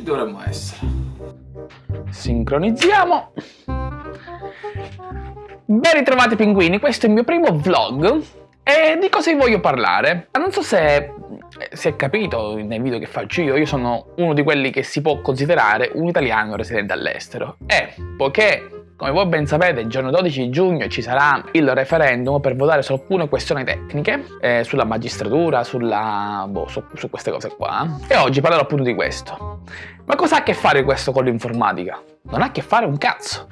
Ci dovremmo essere. Sincronizziamo. Ben ritrovati pinguini, questo è il mio primo vlog e di cosa vi voglio parlare? Non so se si è capito nei video che faccio io, io sono uno di quelli che si può considerare un italiano residente all'estero e poiché come voi ben sapete, il giorno 12 giugno ci sarà il referendum per votare su alcune questioni tecniche, eh, sulla magistratura, sulla, boh, su, su, queste cose qua. E oggi parlerò appunto di questo. Ma cosa ha a che fare questo con l'informatica? Non ha a che fare un cazzo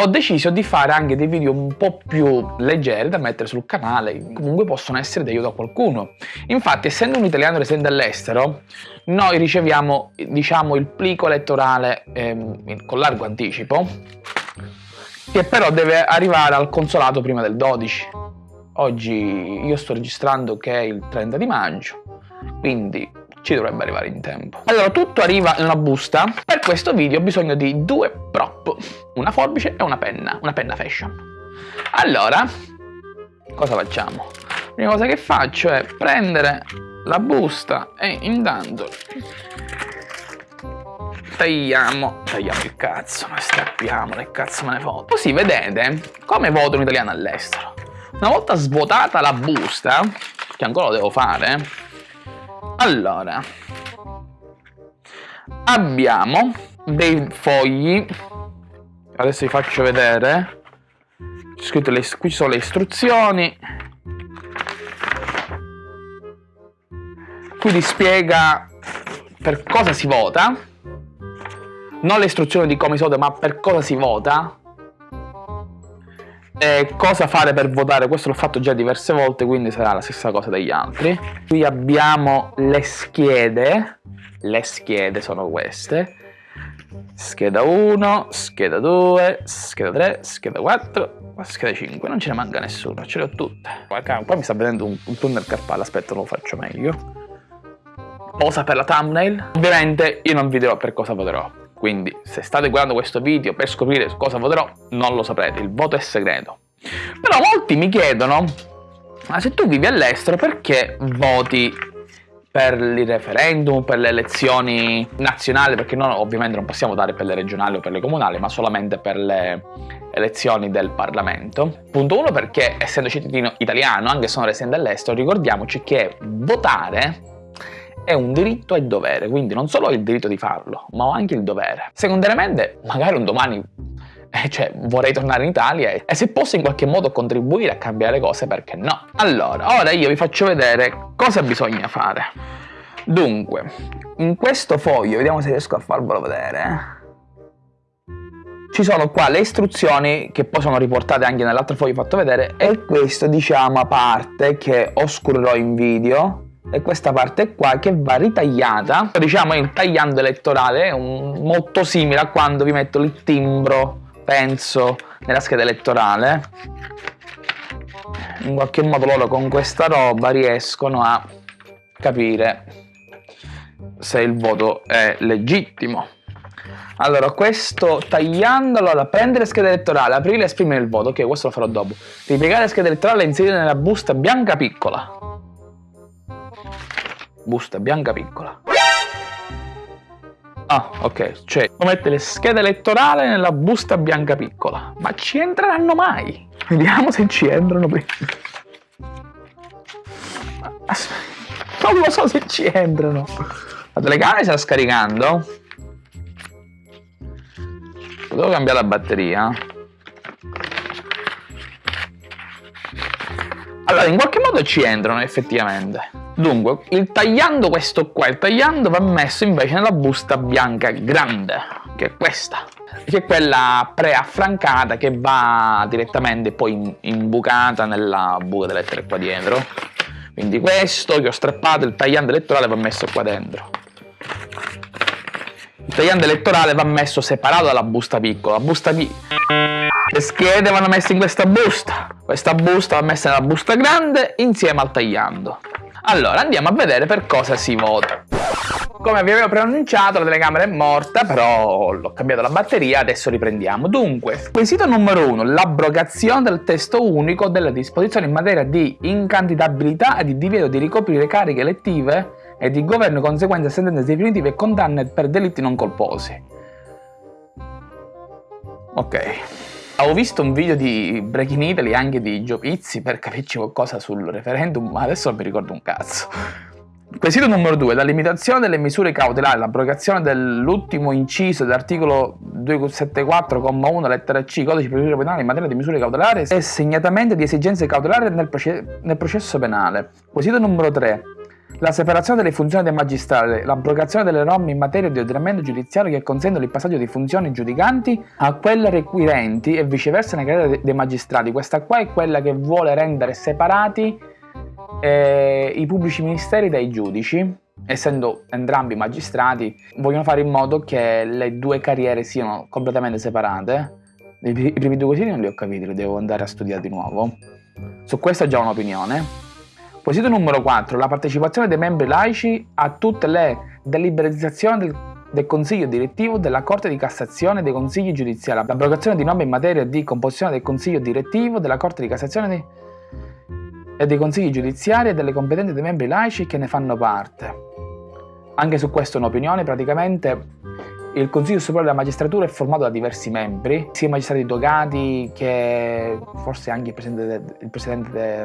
ho deciso di fare anche dei video un po' più leggeri da mettere sul canale, comunque possono essere di aiuto a qualcuno. Infatti, essendo un italiano residente all'estero, noi riceviamo, diciamo, il plico elettorale ehm, con largo anticipo, che però deve arrivare al consolato prima del 12. Oggi io sto registrando che è il 30 di maggio, quindi ci dovrebbe arrivare in tempo. Allora, tutto arriva in una busta. Per questo video ho bisogno di due prop, una forbice e una penna, una penna fashion. Allora, cosa facciamo? La prima cosa che faccio è prendere la busta e intanto tagliamo, tagliamo il cazzo, ma strappiamo, che cazzo me ne foto. Così vedete come voto un italiano all'estero. Una volta svuotata la busta, che ancora lo devo fare, allora, abbiamo dei fogli, adesso vi faccio vedere, le, qui sono le istruzioni, qui ti spiega per cosa si vota, non le istruzioni di come si vota, ma per cosa si vota. E cosa fare per votare, questo l'ho fatto già diverse volte, quindi sarà la stessa cosa degli altri. Qui abbiamo le schede, le schede sono queste. Scheda 1, scheda 2, scheda 3, scheda 4, scheda 5, non ce ne manca nessuno, ce le ho tutte. Qua mi sta vedendo un, un tunnel carpale, aspetta lo faccio meglio. Posa per la thumbnail. Ovviamente io non vi dirò per cosa voterò, quindi se state guardando questo video per scoprire cosa voterò, non lo saprete, il voto è segreto. Però molti mi chiedono, ma se tu vivi all'estero perché voti per il referendum, per le elezioni nazionali, perché noi ovviamente non possiamo votare per le regionali o per le comunali, ma solamente per le elezioni del Parlamento. Punto 1 perché essendo cittadino italiano, anche se sono residente all'estero, ricordiamoci che votare è un diritto e dovere, quindi non solo ho il diritto di farlo, ma ho anche il dovere. Secondariamente, magari un domani eh, cioè vorrei tornare in Italia e, se posso in qualche modo contribuire a cambiare cose, perché no? Allora, ora io vi faccio vedere cosa bisogna fare. Dunque, in questo foglio, vediamo se riesco a farvelo vedere, ci sono qua le istruzioni che poi sono riportate anche nell'altro foglio fatto vedere e questo diciamo a parte che oscurerò in video e questa parte qua che va ritagliata diciamo il tagliando elettorale un, molto simile a quando vi metto il timbro penso nella scheda elettorale. In qualche modo loro con questa roba riescono a capire se il voto è legittimo. Allora questo tagliando allora prendere scheda elettorale aprire e esprimere il voto. Ok questo lo farò dopo. Ripiegare la scheda elettorale e inserire nella busta bianca piccola busta bianca piccola. Ah, ok, cioè, mette le schede elettorali nella busta bianca piccola. Ma ci entreranno mai? Vediamo se ci entrano prima. Non lo so se ci entrano. La telecamera sta scaricando. Devo cambiare la batteria. Allora, in qualche modo ci entrano effettivamente. Dunque, il tagliando questo qua, il tagliando va messo invece nella busta bianca grande, che è questa, che è quella preaffrancata che va direttamente poi imbucata nella buca delle lettere qua dietro. Quindi questo che ho strappato, il tagliando elettorale va messo qua dentro. Il tagliando elettorale va messo separato dalla busta piccola. La busta piccola. Le schede vanno messe in questa busta. Questa busta va messa nella busta grande insieme al tagliando. Allora, andiamo a vedere per cosa si vota. Come vi avevo preannunciato, la telecamera è morta, però l'ho cambiato la batteria, adesso riprendiamo. Dunque, quesito numero 1, l'abrogazione del testo unico delle disposizioni in materia di incandidabilità e di divieto di ricoprire cariche elettive e di governo conseguenze a sentenze definitive e condanne per delitti non colposi. Ok. Avevo visto un video di Breaking Italy anche di Gio Pizzi per capirci qualcosa sul referendum, ma adesso non mi ricordo un cazzo. Quesito numero 2. La limitazione delle misure cautelari, l'abrogazione dell'ultimo inciso dell'articolo 274,1 lettera C codice di procedura penale in materia di misure cautelari e segnatamente di esigenze cautelari nel, proce nel processo penale. Quesito numero 3. La separazione delle funzioni dei magistrati, l'abrogazione delle norme in materia di ordinamento giudiziario che consentono il passaggio di funzioni giudicanti a quelle requirenti e viceversa nella carriera dei magistrati. Questa qua è quella che vuole rendere separati eh, i pubblici ministeri dai giudici, essendo entrambi magistrati, vogliono fare in modo che le due carriere siano completamente separate. I primi due quesiti non li ho capiti, li devo andare a studiare di nuovo. Su questo ho già un'opinione. Quesito numero 4. La partecipazione dei membri laici a tutte le deliberizzazioni del, del Consiglio direttivo della Corte di Cassazione e dei Consigli giudiziari. L'abrogazione di norme in materia di composizione del Consiglio direttivo della Corte di Cassazione di e dei consigli giudiziari e delle competenze dei membri laici che ne fanno parte. Anche su questo un'opinione, praticamente il Consiglio Superiore della Magistratura è formato da diversi membri, sia magistrati togati che forse anche il Presidente, de, il presidente, de,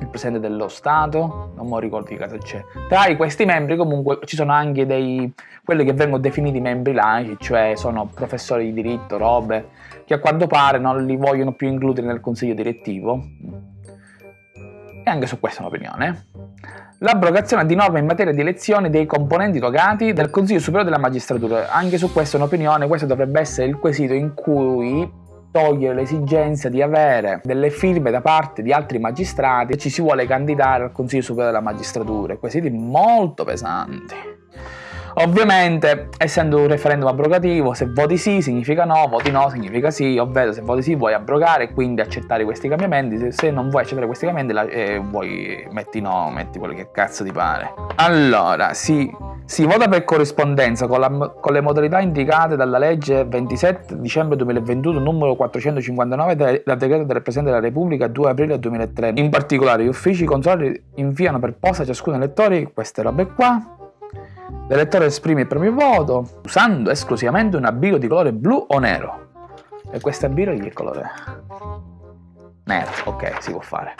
il presidente dello Stato, non mi ricordo che cosa c'è. Tra questi membri comunque ci sono anche dei, quelli che vengono definiti membri laici, cioè sono professori di diritto, robe, che a quanto pare non li vogliono più includere nel Consiglio direttivo e anche su questa un'opinione, l'abrogazione di norme in materia di elezione dei componenti togati del Consiglio Superiore della Magistratura. Anche su questa un'opinione, questo dovrebbe essere il quesito in cui togliere l'esigenza di avere delle firme da parte di altri magistrati e ci si vuole candidare al Consiglio Superiore della Magistratura. Quesiti molto pesanti. Ovviamente, essendo un referendum abrogativo, se voti sì significa no, voti no significa sì, ovvero se voti sì vuoi abrogare e quindi accettare questi cambiamenti, se, non vuoi accettare questi cambiamenti eh, vuoi metti no, metti quello che cazzo ti pare. Allora, sì, si vota per corrispondenza con, la, con, le modalità indicate dalla legge 27 dicembre 2021 numero 459 del decreto del Presidente della Repubblica 2 aprile 2003. In particolare gli uffici consolari inviano per posta a ciascun elettore queste robe qua L'elettore esprime il proprio voto usando esclusivamente una birra di colore blu o nero. E questa birra di che colore è? Nero, ok, si può fare.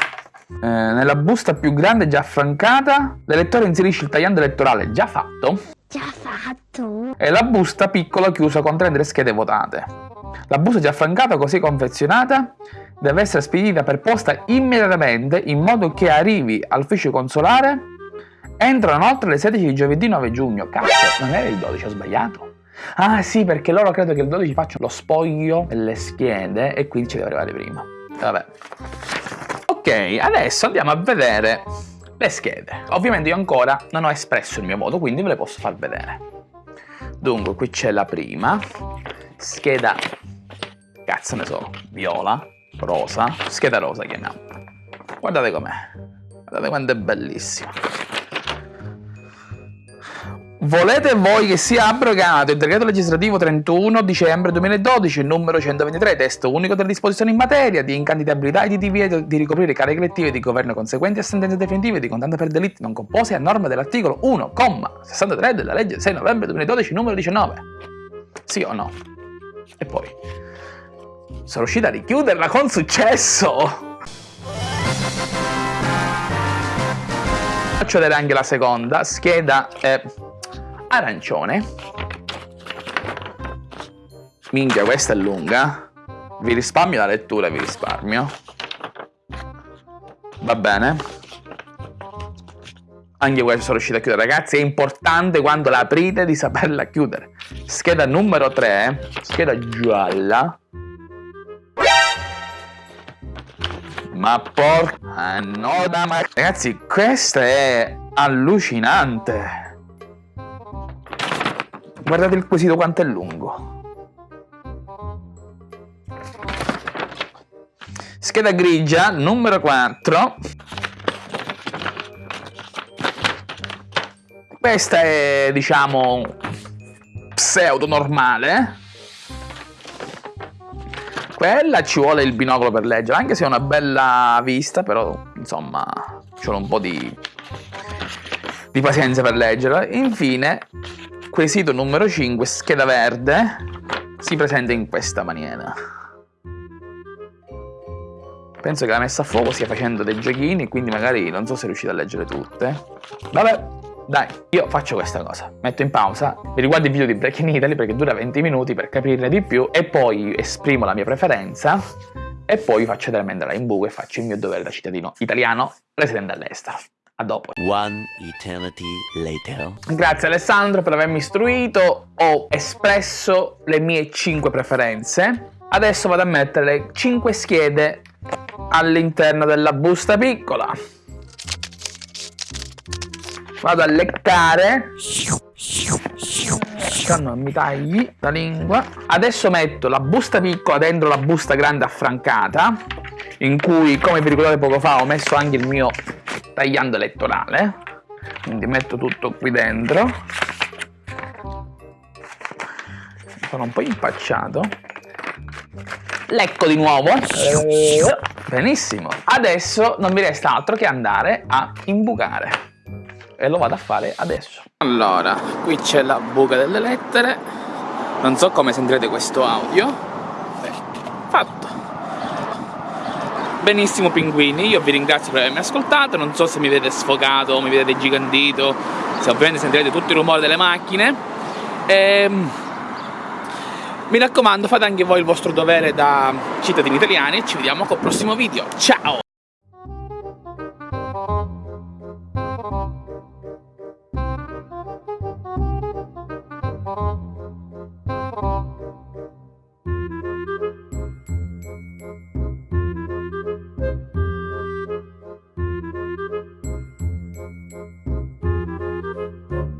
Eh, nella busta più grande già affrancata, l'elettore inserisce il tagliando elettorale già fatto. Già fatto. E la busta piccola chiusa contenente le schede votate. La busta già affrancata, così confezionata, deve essere spedita per posta immediatamente in modo che arrivi all'ufficio consolare Entrano inoltre alle 16 di giovedì 9 giugno. Cazzo, non era il 12, ho sbagliato. Ah sì, perché loro credo che il 12 facciano lo spoglio delle schede e quindi ci deve arrivare prima. Vabbè. Ok, adesso andiamo a vedere le schede. Ovviamente io ancora non ho espresso il mio voto, quindi ve le posso far vedere. Dunque, qui c'è la prima. Scheda... Cazzo ne so, viola, rosa, scheda rosa chiamiamo. Guardate com'è. Guardate quanto è bellissima. Volete voi che sia abrogato il decreto legislativo 31 dicembre 2012, numero 123, testo unico delle disposizioni in materia di incandidabilità e di divieto di ricoprire cariche elettive di governo conseguenti a sentenze definitive di condanna per delitti non composti a norma dell'articolo 1,63 della legge 6 novembre 2012, numero 19? Sì o no? E poi, sono riuscita a richiuderla con successo! Faccio vedere anche la seconda, scheda... Eh, arancione. Minchia, questa è lunga. Vi risparmio la lettura, vi risparmio. Va bene. Anche questo sono riuscito a chiudere, ragazzi. È importante quando la aprite di saperla chiudere. Scheda numero 3, scheda gialla. Ma porca no, ma... Ragazzi, questa è allucinante. Guardate il quesito quanto è lungo. Scheda grigia, numero 4. Questa è, diciamo, pseudo normale. Quella ci vuole il binocolo per leggere, anche se è una bella vista, però, insomma, ci vuole un po' di di pazienza per leggerla. Infine, quesito numero 5, scheda verde, si presenta in questa maniera. Penso che la messa a fuoco stia facendo dei giochini, quindi magari non so se riuscite a leggere tutte. Vabbè, dai, io faccio questa cosa. Metto in pausa, mi riguardo il video di Break in Italy perché dura 20 minuti per capirne di più e poi esprimo la mia preferenza e poi faccio veramente in buco e faccio il mio dovere da cittadino italiano residente all'estero. A dopo. One eternity later. Grazie Alessandro per avermi istruito, ho espresso le mie 5 preferenze. Adesso vado a mettere le 5 schede all'interno della busta piccola. Vado a leccare. Non mi tagli la lingua. Adesso metto la busta piccola dentro la busta grande affrancata, in cui, come vi ricordate poco fa, ho messo anche il mio tagliando elettorale. Quindi metto tutto qui dentro. Sono un po' impacciato. Lecco di nuovo. Benissimo. Adesso non mi resta altro che andare a imbucare. E lo vado a fare adesso. Allora, qui c'è la buca delle lettere. Non so come sentirete questo audio. Fatto. Benissimo pinguini, io vi ringrazio per avermi ascoltato, non so se mi vedete sfogato, mi vedete gigantito, se ovviamente sentirete tutto il rumore delle macchine. Ehm, mi raccomando, fate anche voi il vostro dovere da cittadini italiani e ci vediamo col prossimo video. Ciao!